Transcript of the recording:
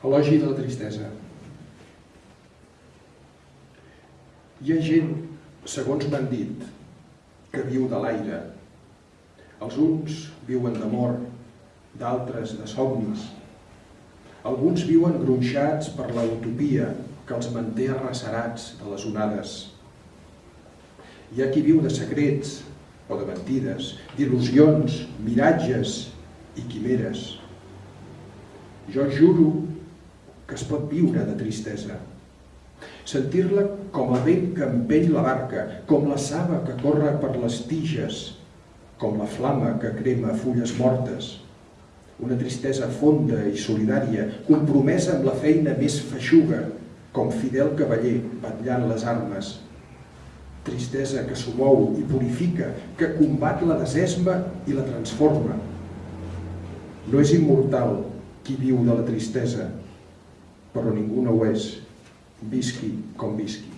Elogi de la tristesa. Hi ha gent, segons m'han dit, que viu de l'aire. Els uns viuen d'amor, d'altres de somnis. Alguns viuen gronxats per la utopia que els manté arrecerats de les onades. Hi ha qui viu de secrets o de mentides, d'il·lusions, miratges i quimeres. Jo juro que es pot viure de tristesa. Sentir-la com el vent que empeny la barca, com la saba que corre per les tiges, com la flama que crema fulles mortes. Una tristesa fonda i solidària, compromesa amb la feina més feixuga, com fidel cavaller batllant les armes. Tristesa que s'ho mou i purifica, que combat la desesma i la transforma. No és immortal qui viu de la tristesa, por ninguno es Bisky con Bisky.